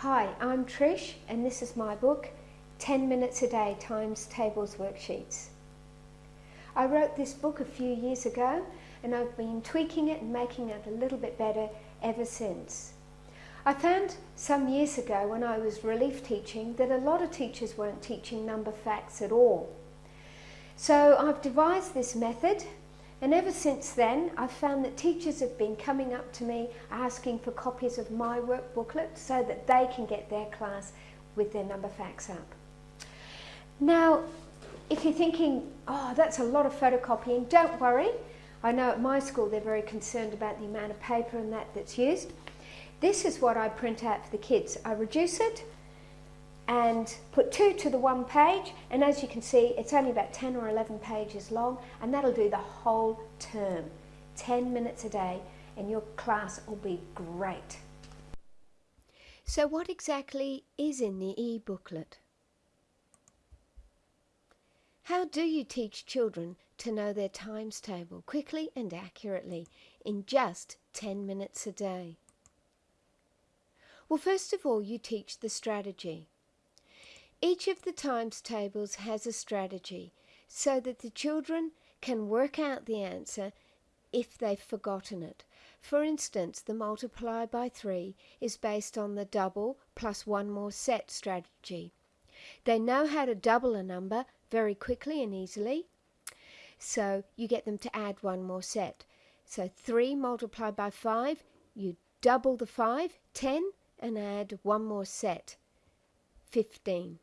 Hi, I'm Trish and this is my book 10 Minutes a Day Times Tables Worksheets. I wrote this book a few years ago and I've been tweaking it and making it a little bit better ever since. I found some years ago when I was relief teaching that a lot of teachers weren't teaching number facts at all. So I've devised this method and ever since then, I've found that teachers have been coming up to me asking for copies of my work booklet so that they can get their class with their number facts up. Now, if you're thinking, oh, that's a lot of photocopying, don't worry. I know at my school they're very concerned about the amount of paper and that that's used. This is what I print out for the kids. I reduce it and put two to the one page and as you can see it's only about 10 or 11 pages long and that'll do the whole term 10 minutes a day and your class will be great. So what exactly is in the e-booklet? How do you teach children to know their times table quickly and accurately in just 10 minutes a day? Well, first of all, you teach the strategy. Each of the times tables has a strategy so that the children can work out the answer if they've forgotten it. For instance, the multiply by 3 is based on the double plus one more set strategy. They know how to double a number very quickly and easily, so you get them to add one more set. So 3 multiplied by 5, you double the 5, 10, and add one more set, 15.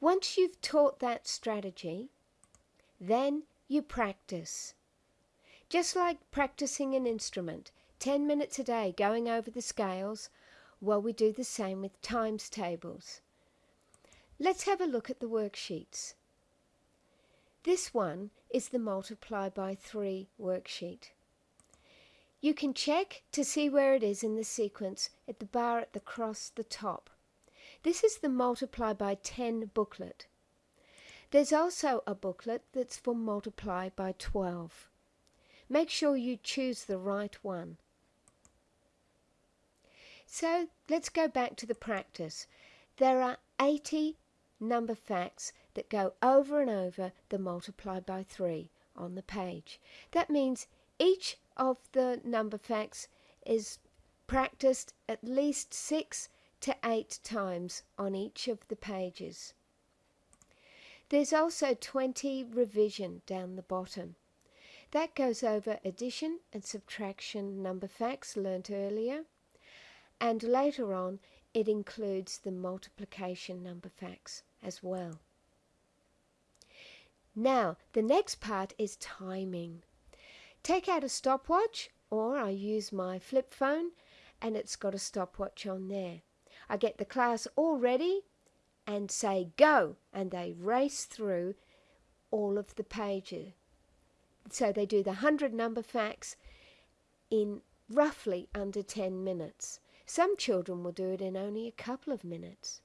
Once you've taught that strategy, then you practice. Just like practicing an instrument, 10 minutes a day going over the scales, well, we do the same with times tables. Let's have a look at the worksheets. This one is the multiply by 3 worksheet. You can check to see where it is in the sequence at the bar at the cross the top. This is the multiply by 10 booklet. There's also a booklet that's for multiply by 12. Make sure you choose the right one. So let's go back to the practice. There are 80 number facts that go over and over the multiply by 3 on the page. That means each of the number facts is practiced at least six to eight times on each of the pages. There's also 20 revision down the bottom. That goes over addition and subtraction number facts learnt earlier and later on it includes the multiplication number facts as well. Now the next part is timing. Take out a stopwatch or I use my flip phone and it's got a stopwatch on there. I get the class all ready and say go and they race through all of the pages. So they do the 100 number facts in roughly under 10 minutes. Some children will do it in only a couple of minutes.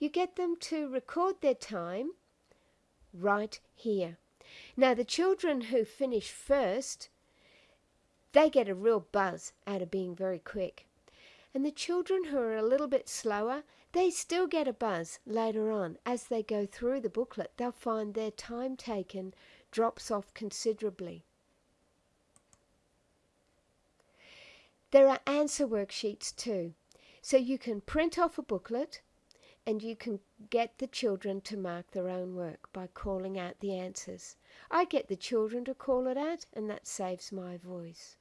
You get them to record their time right here. Now the children who finish first, they get a real buzz out of being very quick. And the children who are a little bit slower, they still get a buzz later on. As they go through the booklet, they'll find their time taken drops off considerably. There are answer worksheets too. So you can print off a booklet and you can get the children to mark their own work by calling out the answers. I get the children to call it out and that saves my voice.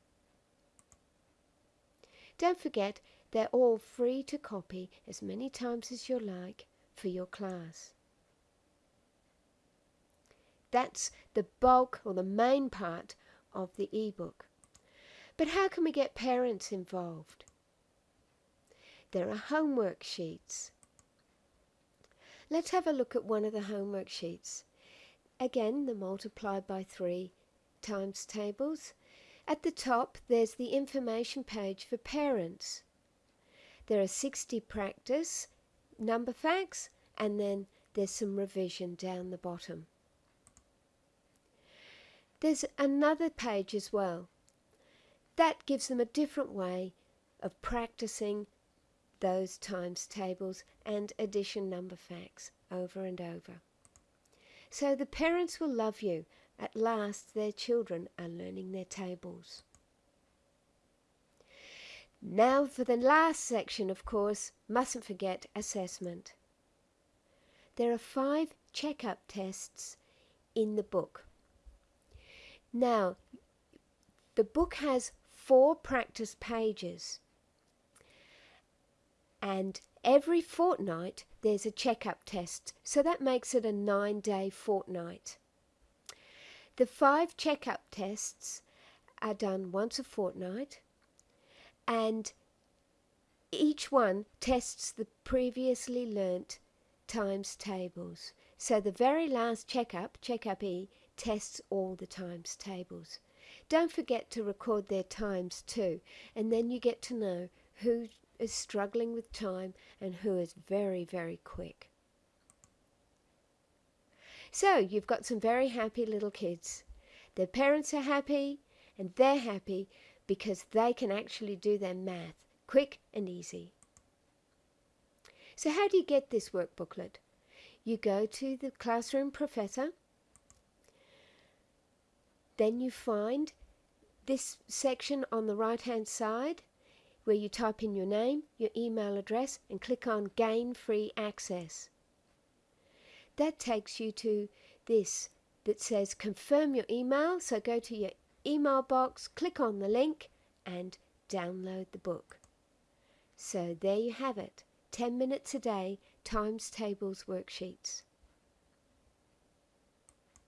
Don't forget they're all free to copy as many times as you like for your class. That's the bulk or the main part of the ebook. But how can we get parents involved? There are homework sheets. Let's have a look at one of the homework sheets. Again, the multiply by 3 times tables. At the top, there's the information page for parents. There are 60 practice number facts and then there's some revision down the bottom. There's another page as well. That gives them a different way of practicing those times tables and addition number facts over and over. So the parents will love you. At last, their children are learning their tables. Now, for the last section, of course, mustn't forget assessment. There are five checkup tests in the book. Now, the book has four practice pages, and every fortnight there's a checkup test, so that makes it a nine day fortnight. The five checkup tests are done once a fortnight, and each one tests the previously learnt times tables. So the very last checkup, checkup E, tests all the times tables. Don't forget to record their times too, and then you get to know who is struggling with time and who is very, very quick. So you've got some very happy little kids. Their parents are happy and they're happy because they can actually do their math quick and easy. So how do you get this workbooklet? You go to the classroom professor, then you find this section on the right hand side where you type in your name, your email address and click on gain free access. That takes you to this that says confirm your email. So go to your email box, click on the link and download the book. So there you have it 10 minutes a day times tables worksheets.